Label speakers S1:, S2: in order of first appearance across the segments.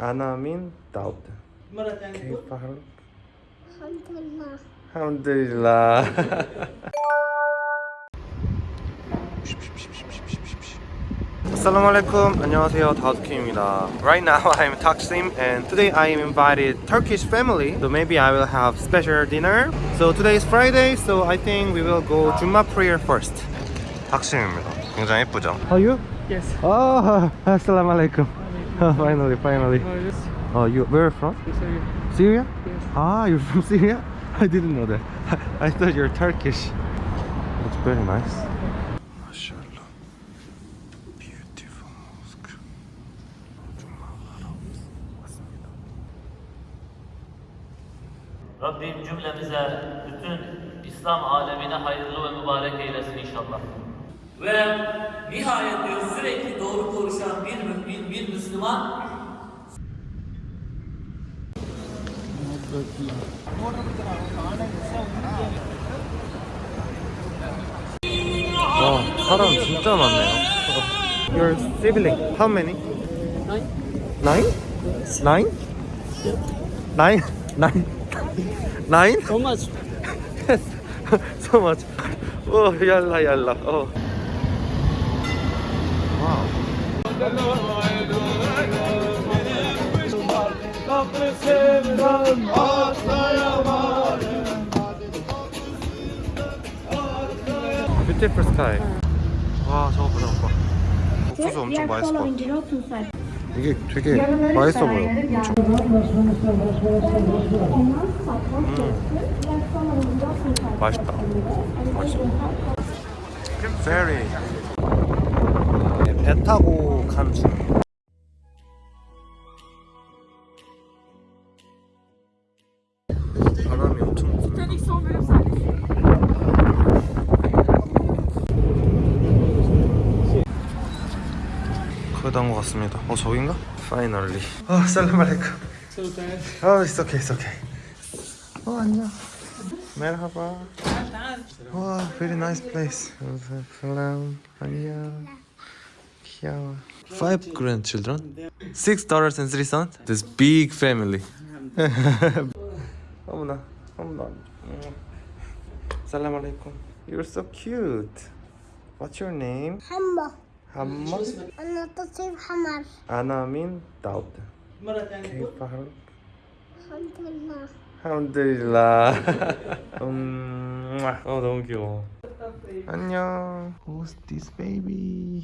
S1: أنا من داود
S2: مرة ثانية
S1: كيف حالك؟
S3: الحمد لله
S1: الحمد لله Assalamu alaikum. 안녕하세요. 다우드킴입니다. Right now I'm Taksim and today I am invited Turkish family. So maybe I will have special dinner. So today is Friday, so I think we will go Juma prayer first. taksim입니다. 굉장히 예쁘죠? Are you?
S2: Yes.
S1: Oh, assalamu alaikum. finally, finally. Oh, oh you where from? Syria. Syria?
S2: Yes.
S1: Ah, you're from Syria? I didn't know that. I thought you're Turkish. It's very nice. Mashallah. Beautiful mosque.
S4: Rabbim cümlemize bütün İslam alemine hayırlı ve mübarek eylesin inşallah. Ve nihayet diyor sürekli doğru konuşan bir mümin, bir Müslüman
S1: 와, 사람 진짜 많네요. Your sibling, how many? Nine. Nine? Nine? Nine? Nine?
S2: So much.
S1: Yes. so much. Oh, yalla yalla. Oh. Beautiful sky. 와, 저거 보자, 오빠. 옥수수 엄청 같아. 이게 되게 맛있어 보여. 엄청. 맛있다. 맛있어. Very. 네, 배 타고 간 중이에요. 바람이 엄청 부네. 거의 다온 것 같습니다. 어 저긴가? Finally. 어 살람 알레이쿰. 어 it's okay. 어 안녕. 메르하바. 와, very nice place. 안녕. 귀여워. Five grandchildren, six daughters and three sons. This big family. 어머나, 어머나. 살람 알레이쿰. You're so cute. What's your name?
S3: حمى
S1: حمى
S3: أنا تصير حمر
S1: أنا من داود
S2: مرة ثانية
S1: كيف حالك؟
S3: الحمد لله
S1: الحمد لله 음, 어 너무 귀여워 안녕 Who's this baby?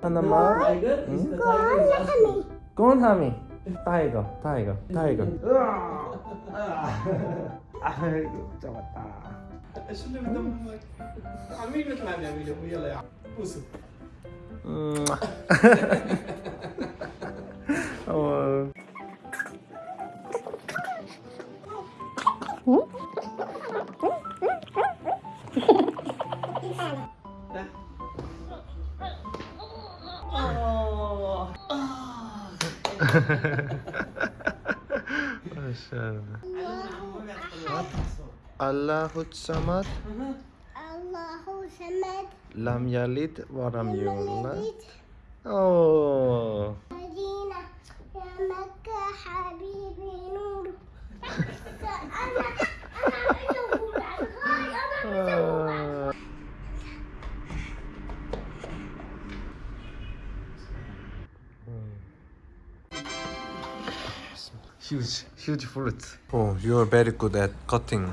S2: 하나만
S1: 응? 꼬나미 타이거 타이거 타이거 아이고 잡았다
S2: Şimdi bir de amigos la mi
S1: amigo, voy a leer. Puso. Allahu Samad.
S3: Allahu Samad.
S1: Lam Yalid waram
S3: Lam
S1: Oh.
S3: Medina ya Makkah habibi
S1: nur. Huge, huge fruit. Oh, you are very good at cutting.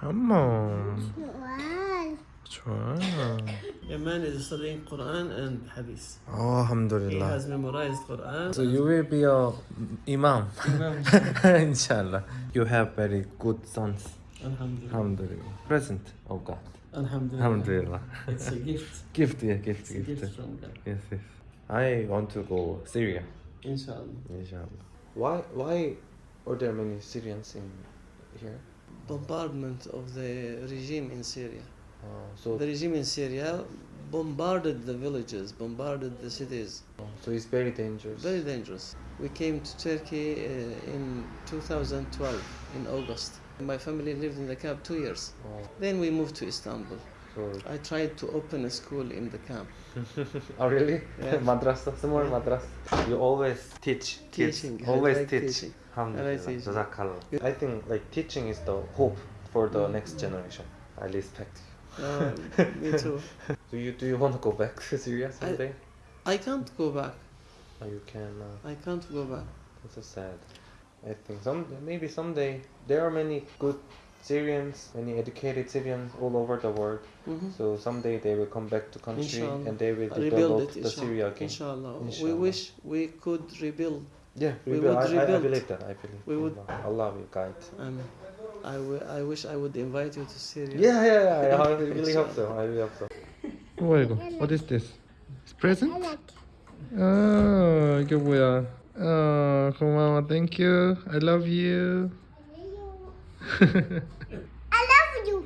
S1: Come
S3: on.
S1: Try. A
S2: man is studying Quran and Hadith.
S1: Oh, Alhamdulillah. He
S2: has memorized Quran.
S1: So you will be a Imam. Imam. Inshallah. You have very good sons.
S2: Alhamdulillah.
S1: Alhamdulillah. Present of God.
S2: Alhamdulillah.
S1: Alhamdulillah.
S2: It's a gift.
S1: gift, yeah, gift,
S2: it's
S1: gift.
S2: gift from God.
S1: Yes, yes. I want to go Syria.
S2: Inshallah.
S1: Inshallah. Why, why are there many Syrians in here?
S2: Bombardment of the regime in Syria.
S1: Uh, so
S2: The regime in Syria bombarded the villages, bombarded the cities.
S1: so it's very dangerous
S2: Very dangerous. We came to Turkey uh, in 2012 in August. My family lived in the camp two years.
S1: Oh,
S2: Then we moved to Istanbul. I tried to open a school in the camp.
S1: Oh really?
S2: Yeah.
S1: madrasa, small madrasa. You always teach kids.
S2: Teaching.
S1: Always
S2: like
S1: teach.
S2: teaching.
S1: Alhamdulillah.
S2: I.
S1: Jazakallah. I think like teaching is the hope for the next generation. I respect you.
S2: Uh, me too.
S1: Do you do you want to go back to Syria someday?
S2: I can't go back.
S1: Or you can. Uh,
S2: I can't go back.
S1: that's so sad. I think some maybe someday there are many good Syrians, many educated Syrians all over the world.
S2: Mhm.
S1: So someday they will come back to country
S2: Inshallah.
S1: and they will
S2: Rebuild
S1: develop
S2: it,
S1: the. Syria again.
S2: Inshallah. We wish we could rebuild.
S1: Yeah,
S2: We
S1: rebuild.
S2: would
S1: I, I, I
S2: rebuild.
S1: believe that. I believe.
S2: We would-
S1: Allah, Allah will guide.
S2: And I, wi- I wish I would invite you to Syria.
S1: Yeah, yeah, yeah. I really hope so. I really hope so. 뭐야 이거? What is this? It's present?
S3: لك
S1: 아 이게 뭐야? 아 고마워. Thank you. I love you.
S3: I love you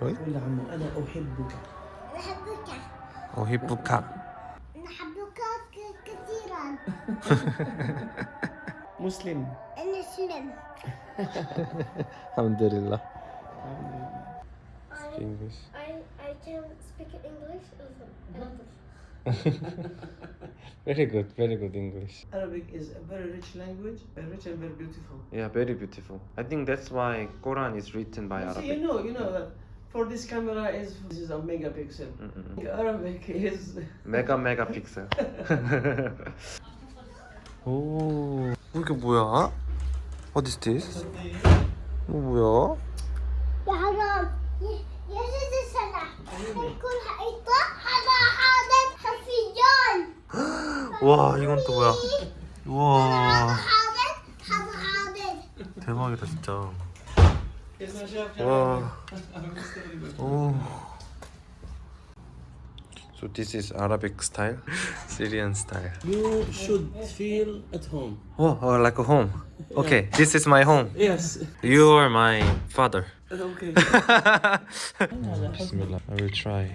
S2: قول عمو أنا أحبك
S3: نحبك
S1: أحب
S3: الكعك نحب كثيرا
S2: مسلم
S1: أنا مسلم الحمد لله English.
S3: I, I can speak English also.
S1: very good, very good English.
S2: Arabic is a very rich language, very rich and very beautiful.
S1: Yeah, very beautiful. I think that's why Quran is written by
S2: so
S1: Arabic.
S2: You know, you know that. for this camera is this is a megapixel. Mm
S1: -hmm. The Arabic is mega megapixel. 오, 이게 뭐야? What is this? 이거 뭐야?
S3: 나는 예수잖아. 이걸 이거 하나 하나 하피전.
S1: 와, 이건 또 뭐야? 와. 대박이다 진짜. So this is Arabic style, Syrian style.
S2: You should feel at home.
S1: Oh, oh like a home. Okay, yeah. this is my home.
S2: Yes.
S1: You are my father.
S2: Okay.
S1: Bismillah. I will try.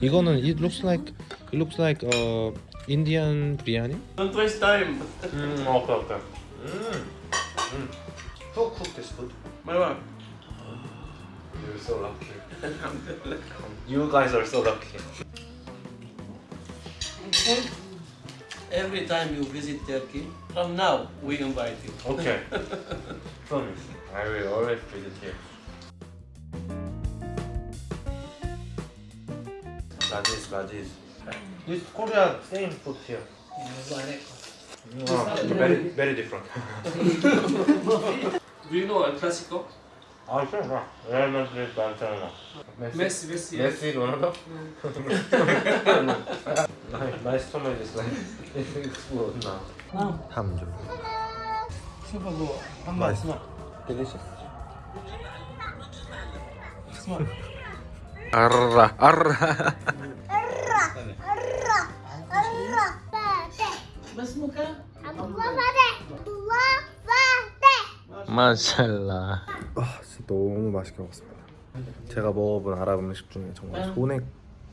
S1: 이거는 it looks like it looks like uh Indian biryani.
S2: Don't waste time.
S1: mm, okay, okay. Mm. Mm. Cook, this food.
S2: My wife.
S1: You're so lucky. you guys are so lucky.
S2: Every time you visit Turkey, from now we invite you.
S1: Okay. Promise. I will always visit here. Rajesh, Rajesh. This Korea same food here. Ah, very, very different.
S2: Do you know El Clasico?
S1: Ayşe ha. Real Madrid Barcelona.
S2: Messi, Messi.
S1: Messi, Ronaldo. nice to meet you. It's explode now. نعم الحمد لله
S2: شوف ابو محمد اسمع
S1: delicious
S2: اسمع
S3: أرة أرة أرة أرة
S2: أرة بس
S3: مكان الله
S1: 마샬라. 아 진짜 너무 맛있게 먹었습니다. 제가 먹어본 아랍 음식 중에 정말 음. 손에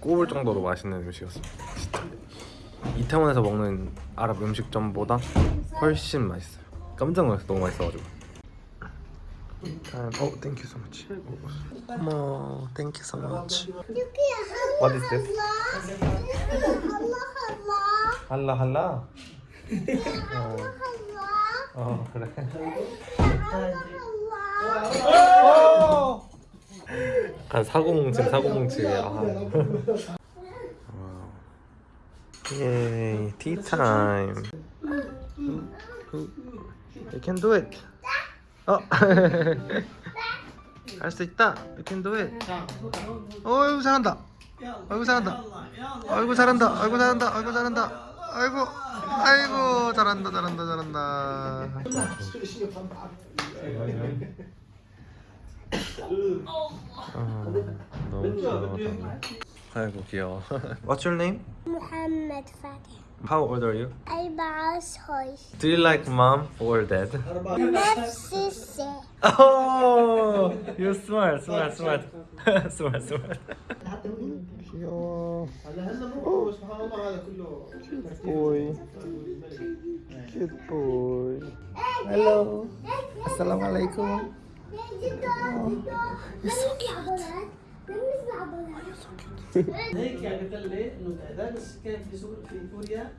S1: 꼽을 정도로 맛있는 음식이었습니다. 진짜. 이태원에서 먹는 아랍 음식점보다 훨씬 맛있어요. 깜짝 놀랐어 너무 맛있어가지고. 짠 어, 땡큐 so much. 어머 땡큐 so much. What is this?
S3: 할라
S1: 할라? 할라
S3: 할라.
S1: 어 그래. 간 사고뭉침 사고뭉침이야. 예, tea. You can do it. 어. 할 수 있다. You can do it. 어이구 잘한다. 아이고 잘한다. 아이고 잘한다. 아이고 잘한다. 아이고 잘한다. 아이고 아이고 잘한다 잘한다 잘한다 아이고 귀여워 What's your name?
S3: Muhammad Fatih
S1: How old are you?
S3: I'm horse.
S1: Do you like mom or dad? oh, you're smart, smart, smart. smart, smart. Cute boy. Cute boy. Hello. Assalamualaikum. Oh, you're so cute.
S2: هيك يعني قال لي انه هذا السكان في سوق في كوريا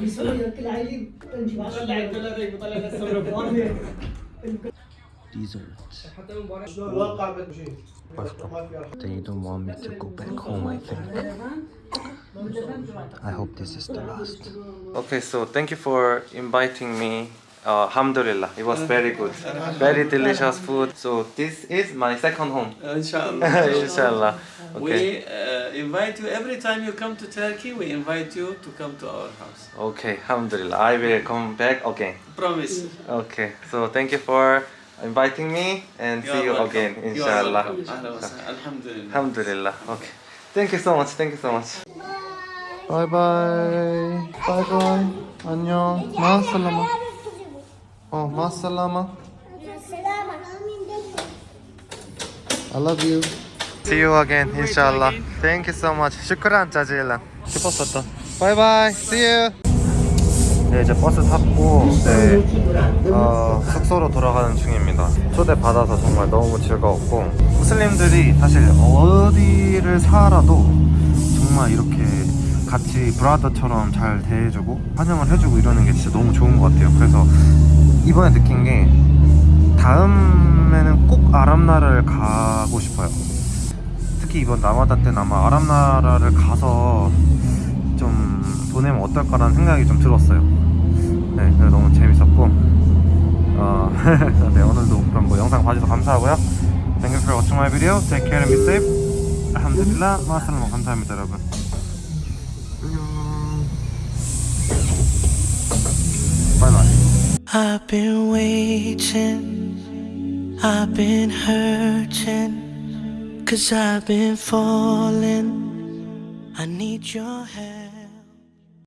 S2: في سوريا كل عيب طلع الدولار بيطلع السمرة
S1: Dessert. They don't want me to go back home, I think. I hope this is the last. Okay, so thank you for inviting me. uh, alhamdulillah, it was uh-huh. very good. Very delicious food. So this is my second home.
S2: Uh, inshallah.
S1: Inshallah. Okay.
S2: We uh, invite you every time you come to Turkey, we invite you to come to our house.
S1: Okay, alhamdulillah. I will come back again.
S2: Promise.
S1: Okay, so thank you for inviting me and you see you
S2: welcome.
S1: again, inshallah.
S2: Alhamdulillah.
S1: Alhamdulillah. Okay. Thank you so much. Thank you so much. Bye bye. Bye bye. 안녕. 마살라마. 어, 마살라마. I love you. See you again, inshallah. Thank you so much. 슈크란 자질라. 기뻤었다. Bye bye. See you. 네, 이제 버스 탔고 네, 어, 숙소로 돌아가는 중입니다. 초대 받아서 정말 너무 즐거웠고 무슬림들이 사실 어디를 살아도 정말 이렇게 같이 브라더처럼 잘 대해주고 환영을 해주고 이러는 게 진짜 너무 좋은 것 같아요. 그래서 이번에 느낀 게 다음에는 꼭 아랍나라를 가고 싶어요. 특히 이번 라마다 때는 아마 아랍나라를 가서 좀 보내면 어떨까라는 생각이 좀 들었어요. 네, 너무 재밌었고, 어, 네, 오늘도 그럼 뭐 영상 봐주셔서 감사하고요. Thank you for watching my video. Take care and be safe. 알함드릴라, 마살라마 감사합니다, 여러분.
S5: I've been waiting, I've been hurting, cause I've been falling. I need your help.